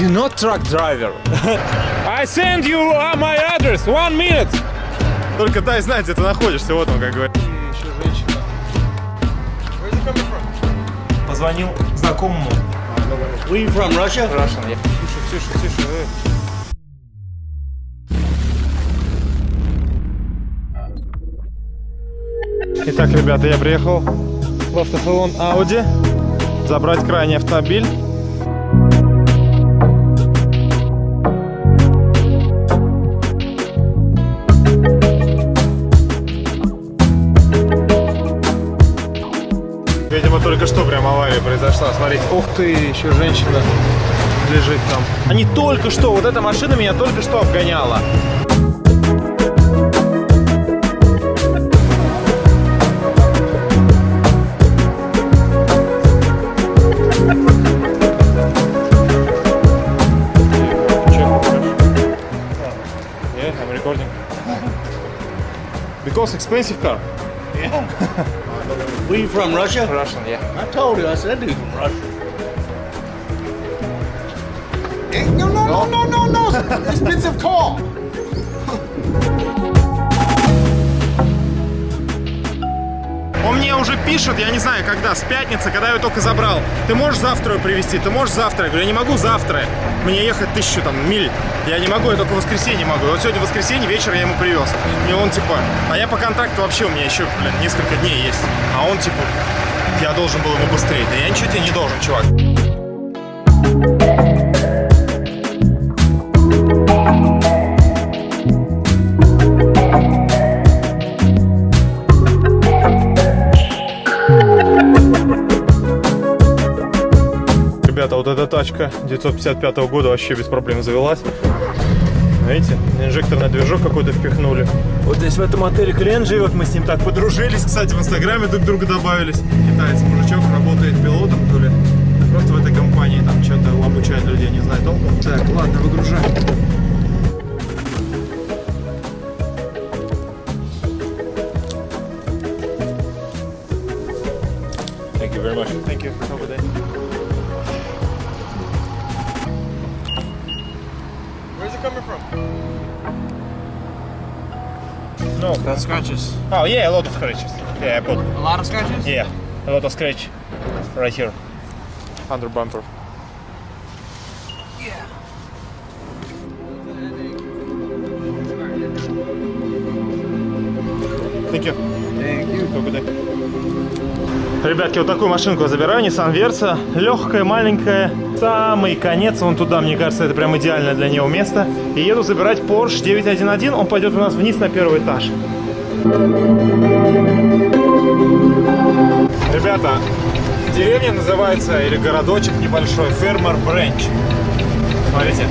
You not truck driver. I send you uh, my address. One minute. Только дай знать, где ты находишься, вот он как говорит. Еще женщина. Позвонил знакомому. Where you from, Russia? Russian. я. Тише, тише, тише. э. Итак, ребята, я приехал в автосалон Audi забрать крайний автомобиль. Только что прям авария произошла. Смотрите, ух ты, еще женщина лежит там. Они только что, вот эта машина меня только что обгоняла. Yeah, I'm recording. Because expensive car. Where you from, Russia? Russian, yeah. I told you, I said that dude's from Russia. Eh, No, no, no, no, no, no. Expensive car. Он мне уже пишет, я не знаю, когда, с пятницы, когда я ее только забрал. Ты можешь завтра ее привезти? Ты можешь завтра? Я говорю, я не могу завтра. Мне ехать тысячу там миль. Я не могу, я только в воскресенье могу. Вот сегодня воскресенье, вечер я ему привез. И он типа, а я по контракту вообще у меня еще, блин, несколько дней есть. А он типа, я должен был ему быстрее. Да я ничего тебе не должен, чувак. Тачка 955 года вообще без проблем завелась. Видите, инжекторный движок какой-то впихнули. Вот здесь в этом отеле клиент живет, мы с ним так подружились, кстати, в инстаграме друг друга добавились. Китаец, мужичок, работает пилотом, то ли просто в этой компании там что-то обучает людей, не знаю толком. Так, ладно, выгружаем. Thank you very much. Thank you. Have a No. Scratches. Oh yeah, a lot of scratches. Yeah, I put. A lot of scratches? Yeah, a lot of scratch right here. Under bumper. Thank you. Thank you. Have a good day. Ребятки, вот такую машинку я забираю, Nissan Versa. Легкая, маленькая. Самый конец, вон туда, мне кажется, это прям идеальное для него место. И еду забирать Porsche 911. Он пойдет у нас вниз на первый этаж. Ребята, деревня называется, или городочек небольшой, Фермер Бренч. Смотрите,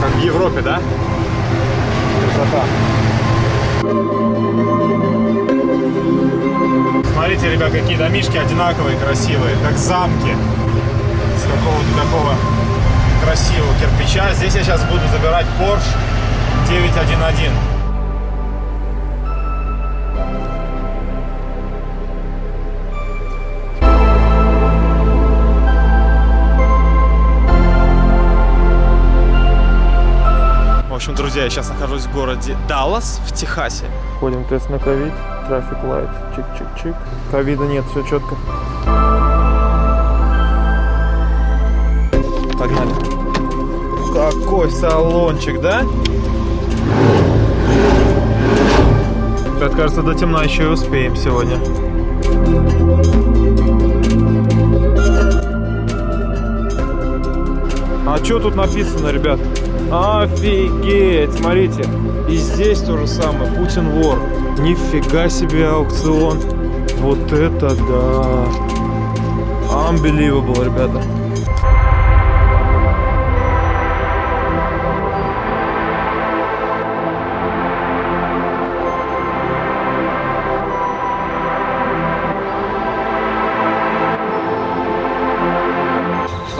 как в Европе, да? Красота. Смотрите, ребят, какие домишки одинаковые, красивые, как замки. С какого-то такого красивого кирпича. Здесь я сейчас буду забирать Porsche 911. Общем, друзья, я сейчас нахожусь в городе Даллас в Техасе. Ходим тест на ковид, трафик лайт, чик-чик-чик. Ковида нет, все четко. Погнали. Какой салончик, да? Как кажется, до темна еще и успеем сегодня. А что тут написано, ребят? Офигеть, смотрите. И здесь то же самое, Путин вор. Нифига себе аукцион. Вот это да. Unbelievable, ребята.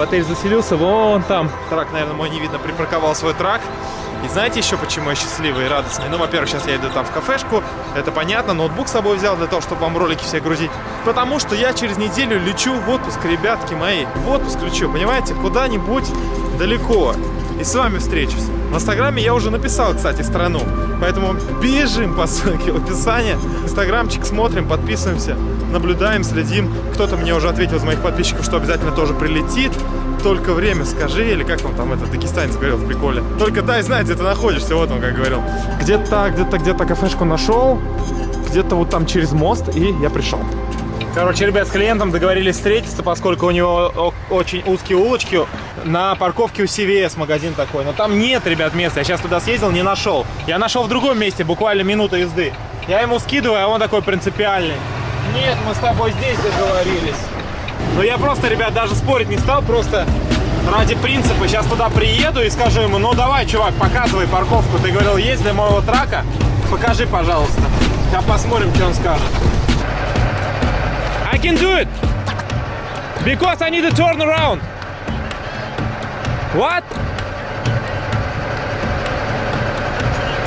В отель заселился, вон там. Трак, наверное, мой не видно, припарковал свой трак. И знаете еще, почему я счастливый и радостный? Ну, во-первых, сейчас я иду там в кафешку, это понятно, ноутбук с собой взял для того, чтобы вам ролики все грузить. Потому что я через неделю лечу в отпуск, ребятки мои. В отпуск лечу, понимаете, куда-нибудь далеко. И с вами встречусь. В инстаграме я уже написал, кстати, страну. Поэтому бежим по ссылке в описании. Инстаграмчик смотрим, подписываемся, наблюдаем, следим. Кто-то мне уже ответил из моих подписчиков, что обязательно тоже прилетит. Только время скажи, или как он там, этот дагестанец говорил в приколе. Только дай знать, где ты находишься, вот он как говорил. Где-то, где-то, где-то кафешку нашел, где-то вот там через мост, и я пришел. Короче, ребят, с клиентом договорились встретиться, поскольку у него очень узкие улочки на парковке у CVS магазин такой. Но там нет, ребят, места. Я сейчас туда съездил, не нашел. Я нашел в другом месте, буквально минута езды. Я ему скидываю, а он такой принципиальный. Нет, мы с тобой здесь договорились. Но я просто, ребят, даже спорить не стал, просто ради принципа. Сейчас туда приеду и скажу ему, ну давай, чувак, показывай парковку. Ты говорил, есть для моего трака? Покажи, пожалуйста. Сейчас посмотрим, что он скажет. I can do it! Because I need to turn around. What?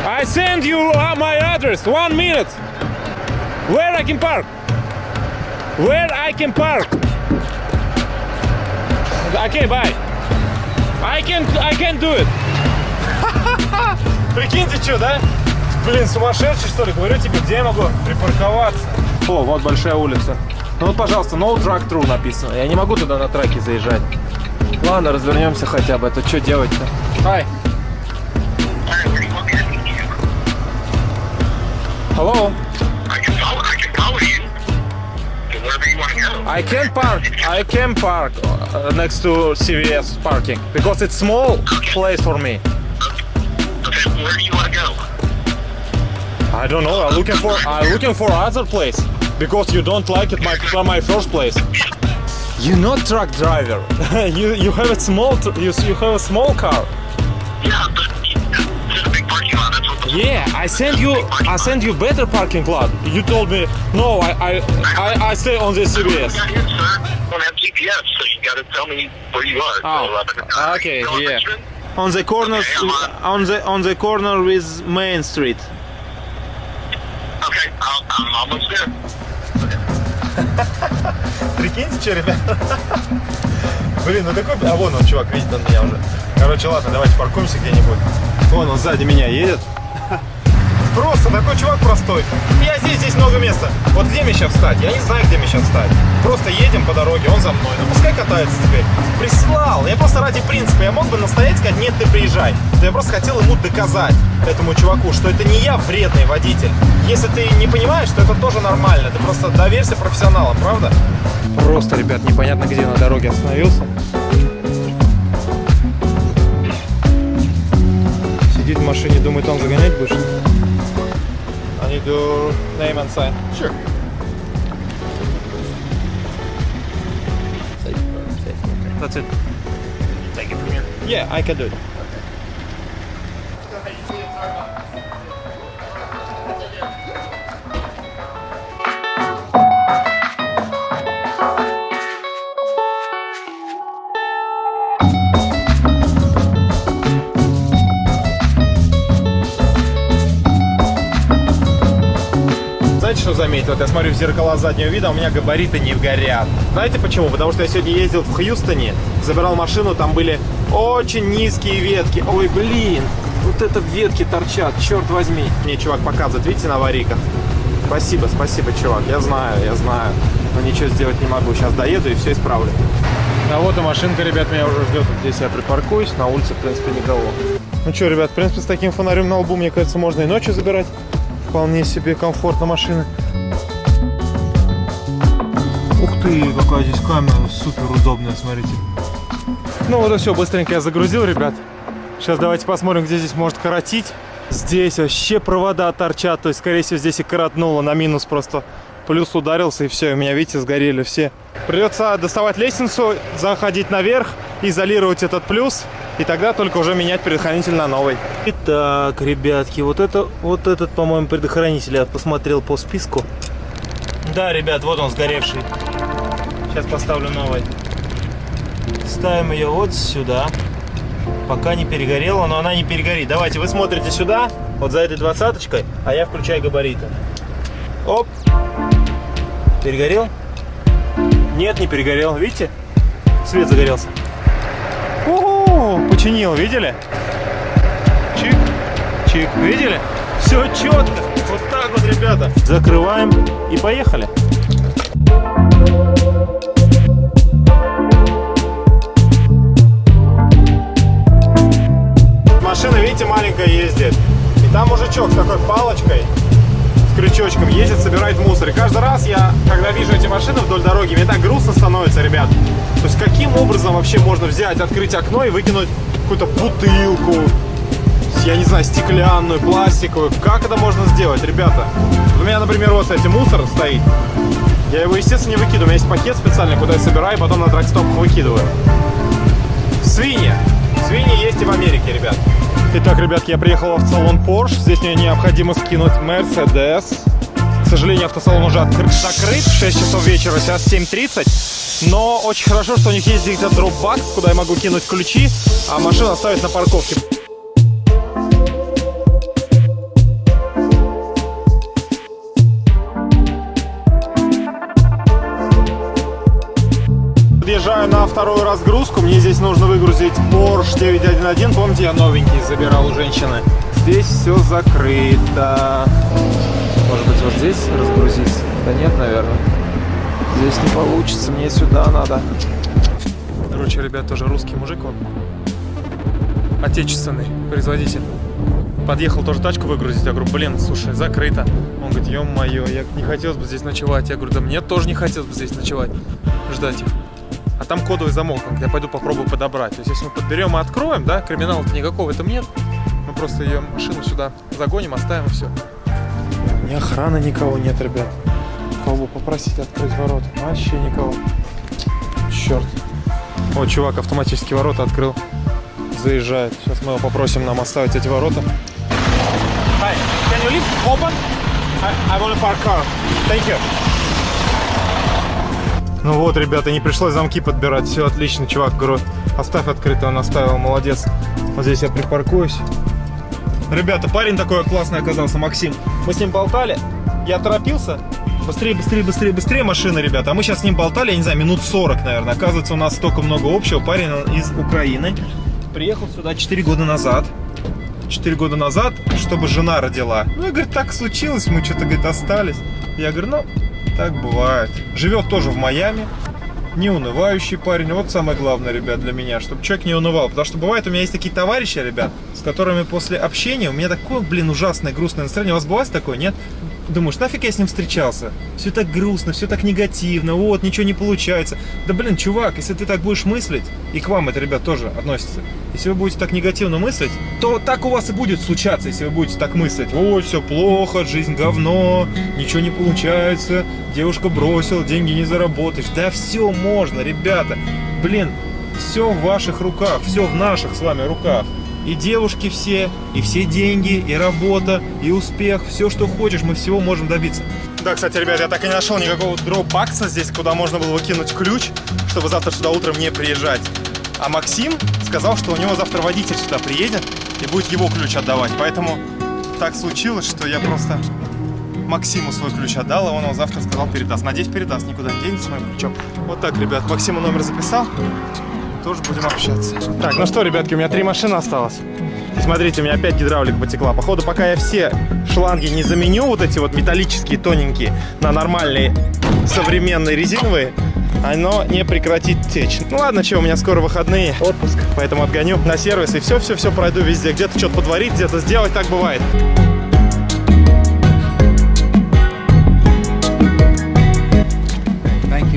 I send you my address. One minute. Where I can park? Where I can park? Okay, bye. I can I can do it. Прикиньте, что, да? Блин, сумасшедший, что ли? Говорю тебе, где я могу припарковаться? О, вот большая улица. Ну вот, пожалуйста, no track through написано. Я не могу туда на траке заезжать. Ладно, развернемся хотя бы. Это что делать-то? Hi. Hello. I can park. I can park uh, next to CVS parking because it's small place for me. Okay, where do you want to go? I don't know. I'm looking for. I'm looking for other place because you don't like it my from my first place. You're not truck driver. you you have a small you you have a small car. Yeah, but Yeah, I send you I send you better parking lot. You told me no. I I I, I stay on the CVS. got here, sir. I don't have GPS, so you got to tell me where you are. Oh, So, uh, okay, you know yeah. Richmond? On the corner Okay, I'm on. on the on the corner with Main Street. Okay, I'll, I'm almost there. Прикиньте, что, ребят? Блин, ну какой... А вон он, чувак, видит он меня уже. Короче, ладно, давайте паркуемся где-нибудь. Вон он сзади меня едет. Просто такой чувак простой. Я здесь, здесь много места. Вот где мне сейчас встать? Я не знаю, где мне сейчас встать. Просто едем по дороге, он за мной. Ну пускай катается теперь. Прислал. Я просто ради принципа. Я мог бы настоять сказать, нет, ты приезжай. Но я просто хотел ему доказать, этому чуваку, что это не я вредный водитель. Если ты не понимаешь, то это тоже нормально. Ты просто доверься профессионалам, правда? Просто, ребят, непонятно где на дороге остановился. Сидит в машине, думает, он загонять будешь? I need your name and sign. Sure. That's it. Take it from here. Yeah, I can do it. Что заметил? Вот я смотрю в зеркала заднего вида, у меня габариты не горят. Знаете почему? Потому что я сегодня ездил в Хьюстоне, забирал машину, там были очень низкие ветки. Ой, блин, вот это ветки торчат, черт возьми. Мне чувак показывает, видите, на аварийках? Спасибо, спасибо, чувак, я знаю, я знаю. Но ничего сделать не могу. Сейчас доеду и все исправлю. А вот и машинка, ребят, меня уже ждет. Вот Здесь я припаркуюсь, на улице, в принципе, никого. Ну что, ребят, в принципе, с таким фонарем на лбу, мне кажется, можно и ночью забирать. Вполне себе комфортно машины. Ух ты, какая здесь камера супер удобная, смотрите. Ну вот и все, быстренько я загрузил, ребят. Сейчас давайте посмотрим, где здесь может коротить. Здесь вообще провода торчат, то есть, скорее всего, здесь и коротнуло на минус просто. Плюс ударился, и все, у меня, видите, сгорели все. Придется доставать лестницу, заходить наверх, изолировать этот плюс, и тогда только уже менять предохранитель на новый. Итак, ребятки, вот это, вот этот, по-моему, предохранитель я посмотрел по списку. Да, ребят, вот он сгоревший. Сейчас поставлю новый. Ставим ее вот сюда. Пока не перегорела, но она не перегорит. Давайте, вы смотрите сюда, вот за этой двадцаточкой, а я включаю габариты. Оп. Перегорел? Нет, не перегорел. Видите? Свет загорелся. Починил, видели? Чик, чик, видели? Все четко. Вот так вот, ребята. Закрываем и поехали. Машина, видите, маленькая ездит. И там мужичок с такой палочкой, с крючочком ездит, собирает мусор. И каждый раз я, когда вижу эти машины вдоль дороги, мне так грустно становится, ребят. Образом вообще можно взять, открыть окно и выкинуть какую-то бутылку, я не знаю, стеклянную, пластиковую. Как это можно сделать, ребята? У меня, например, вот, кстати, мусор стоит. Я его, естественно, не выкидываю. У меня есть пакет специальный, куда я собираю, потом на тракстопах выкидываю. Свиньи. Свиньи есть и в Америке, ребят. Итак, ребятки, я приехал в салон Porsche. Здесь мне необходимо скинуть Mercedes. К сожалению, автосалон уже открыт, закрыт. 6 часов вечера, сейчас 7.30. Но очень хорошо, что у них есть где-то дропбакс, куда я могу кинуть ключи, а машину оставить на парковке. Подъезжаю на вторую разгрузку. Мне здесь нужно выгрузить Porsche 911. Помните, я новенький забирал у женщины. Здесь все закрыто. Может быть, вот здесь разгрузить? Да нет, наверное. Здесь не получится. Мне сюда надо. Короче, ребят, тоже русский мужик он. Отечественный производитель. Подъехал тоже тачку выгрузить. Я говорю, блин, слушай, закрыто. Он говорит, ё-моё, я не хотелось бы здесь ночевать. Я говорю, да мне тоже не хотелось бы здесь ночевать. Ждать их. А там кодовый замок, он говорит, я пойду попробую подобрать. То есть, если мы подберем и откроем, да, криминала-то никакого в этом нет. Мы просто ее машину сюда загоним, оставим и все. Ни охраны никого нет, ребят. Кого попросить открыть ворота? Вообще никого. Черт. Вот чувак автоматически ворота открыл. Заезжает. Сейчас мы его попросим нам оставить эти ворота. Hi, can you leave open? I, I want to park car. Thank you. Ну вот, ребята, не пришлось замки подбирать. Все отлично, чувак, говорю, оставь открыто, он оставил, молодец. Вот здесь я припаркуюсь. Ребята, парень такой классный оказался, Максим. Мы с ним болтали, я торопился. Быстрее, быстрее, быстрее, быстрее машина, ребята. А мы сейчас с ним болтали, я не знаю, минут 40, наверное. Оказывается, у нас столько много общего. Парень из Украины. Приехал сюда 4 года назад. 4 года назад, чтобы жена родила. Ну, и говорит, так случилось, мы что-то, говорит, остались. Я говорю, ну, так бывает. Живет тоже в Майами. Не унывающий парень. Вот самое главное, ребят, для меня, чтобы человек не унывал. Потому что бывает, у меня есть такие товарищи, ребят, с которыми после общения у меня такое, блин, ужасное, грустное настроение. У вас бывает такое, нет? Думаешь, нафиг я с ним встречался? Все так грустно, все так негативно, вот, ничего не получается. Да, блин, чувак, если ты так будешь мыслить, и к вам это, ребят, тоже относится, если вы будете так негативно мыслить, то так у вас и будет случаться, если вы будете так мыслить. Ой, все плохо, жизнь говно, ничего не получается, девушка бросила, деньги не заработаешь. Да все можно, ребята. Блин, все в ваших руках, все в наших с вами руках. И девушки все, и все деньги, и работа, и успех, все, что хочешь, мы всего можем добиться. Да, кстати, ребят, я так и не нашел никакого дропбакса здесь, куда можно было выкинуть ключ, чтобы завтра сюда утром не приезжать. А Максим сказал, что у него завтра водитель сюда приедет и будет его ключ отдавать. Поэтому так случилось, что я просто Максиму свой ключ отдал, и он его завтра сказал передаст. Надеюсь, передаст, никуда не денется моим ключом. Вот так, ребят, Максиму номер записал. Тоже будем общаться. Так, ну что, ребятки, у меня три машины осталось. И смотрите, у меня опять гидравлика потекла. Походу, пока я все шланги не заменю, вот эти вот металлические, тоненькие, на нормальные современные резиновые, оно не прекратит течь. Ну ладно, что, у меня скоро выходные, отпуск, поэтому отгоню на сервис и все-все-все пройду везде. Где-то что-то подварить, где-то сделать, так бывает.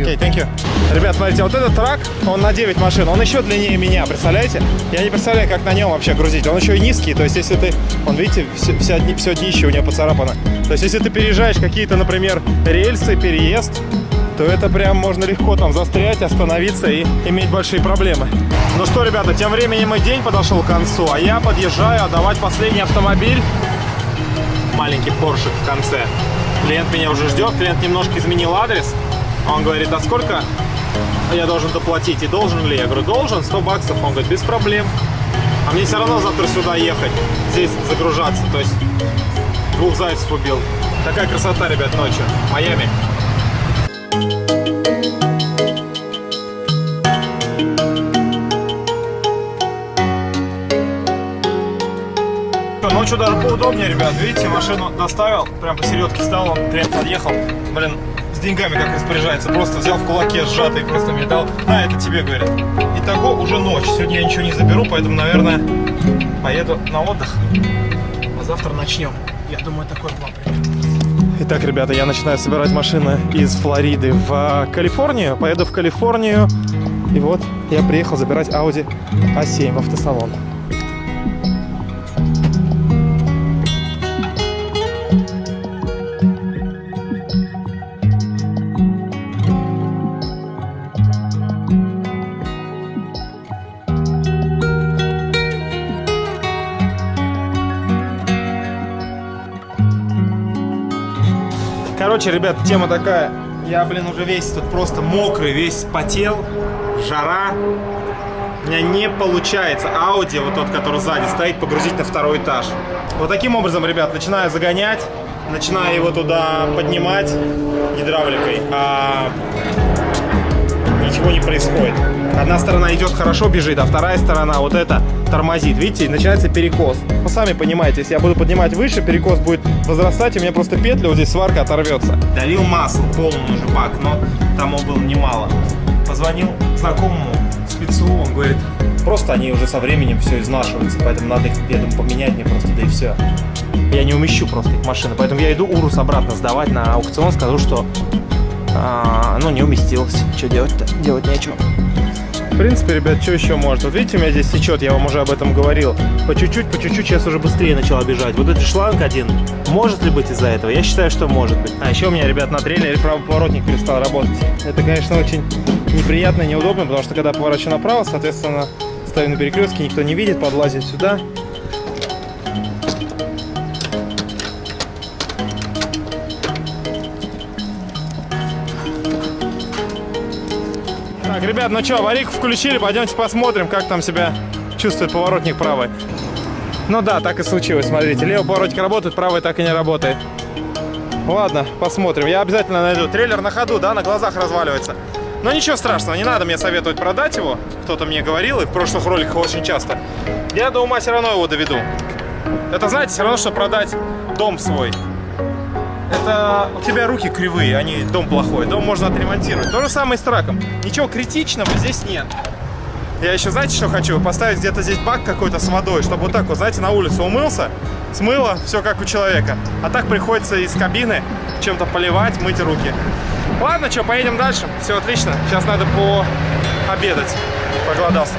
Окей, thank you. Ребят, смотрите, вот этот трак, он на 9 машин, он еще длиннее меня, представляете? Я не представляю, как на нем вообще грузить. Он еще и низкий, то есть если ты, он, видите, все, вся, все днище у него поцарапано. То есть если ты переезжаешь какие-то, например, рельсы, переезд, то это прям можно легко там застрять, остановиться и иметь большие проблемы. Ну что, ребята, тем временем и день подошел к концу, а я подъезжаю отдавать последний автомобиль. Маленький Porsche в конце. Клиент меня уже ждет, клиент немножко изменил адрес. Он говорит, а сколько я должен доплатить. И должен ли? Я говорю, должен, 100 баксов. Он говорит, без проблем. А мне все равно завтра сюда ехать, здесь загружаться. То есть двух зайцев убил. Такая красота, ребят, ночью. Майами. Ночью даже поудобнее, ребят. Видите, машину доставил, прям посередке стал, он прям подъехал. Блин, с деньгами как распоряжается. Просто взял в кулаке сжатый просто мне дал. На, это тебе, говорит. Итого уже ночь. Сегодня я ничего не заберу, поэтому, наверное, поеду на отдых. А завтра начнем. Я думаю, такой план Итак, ребята, я начинаю собирать машины из Флориды в а, Калифорнию. Поеду в Калифорнию. И вот я приехал забирать Audi A7 в автосалон. Короче, ребят, тема такая. Я, блин, уже весь тут просто мокрый, весь потел, жара. У меня не получается Audi, вот тот, который сзади стоит, погрузить на второй этаж. Вот таким образом, ребят, начинаю загонять, начинаю его туда поднимать гидравликой, а ничего не происходит. Одна сторона идет хорошо, бежит, а вторая сторона вот эта тормозит. Видите, начинается перекос. Вы сами понимаете, если я буду поднимать выше, перекос будет возрастать, и у меня просто петля, вот здесь сварка оторвется. Долил масло, полный уже бак, но тому было немало. Позвонил знакомому спецу, он говорит, просто они уже со временем все изнашиваются, поэтому надо их, я думаю, поменять мне просто, да и все. Я не умещу просто их машины, поэтому я иду Урус обратно сдавать на аукцион, скажу, что а, ну, не уместилось. Что делать-то? Делать нечего. В принципе, ребят, что еще может? Вот видите, у меня здесь течет, я вам уже об этом говорил. По чуть-чуть, по чуть-чуть сейчас уже быстрее начала бежать. Вот этот шланг один, может ли быть из-за этого? Я считаю, что может быть. А еще у меня, ребят, на трейлере правый поворотник перестал работать. Это, конечно, очень неприятно и неудобно, потому что когда поворачиваю направо, соответственно, стою на перекрестке, никто не видит, подлазит сюда. Ребят, ну что, аварийку включили, пойдемте посмотрим, как там себя чувствует поворотник правый. Ну да, так и случилось, смотрите, левый поворотник работает, правый так и не работает. Ладно, посмотрим. Я обязательно найду. Трейлер на ходу, да, на глазах разваливается. Но ничего страшного, не надо мне советовать продать его. Кто-то мне говорил, и в прошлых роликах очень часто. Я до ума все равно его доведу. Это, знаете, все равно, что продать дом свой. Это у тебя руки кривые, а не дом плохой. Дом можно отремонтировать. То же самое с траком. Ничего критичного здесь нет. Я еще, знаете, что хочу? Поставить где-то здесь бак какой-то с водой, чтобы вот так вот, знаете, на улицу умылся, смыло, все как у человека. А так приходится из кабины чем-то поливать, мыть руки. Ладно, что, поедем дальше. Все отлично. Сейчас надо пообедать. Проголодался.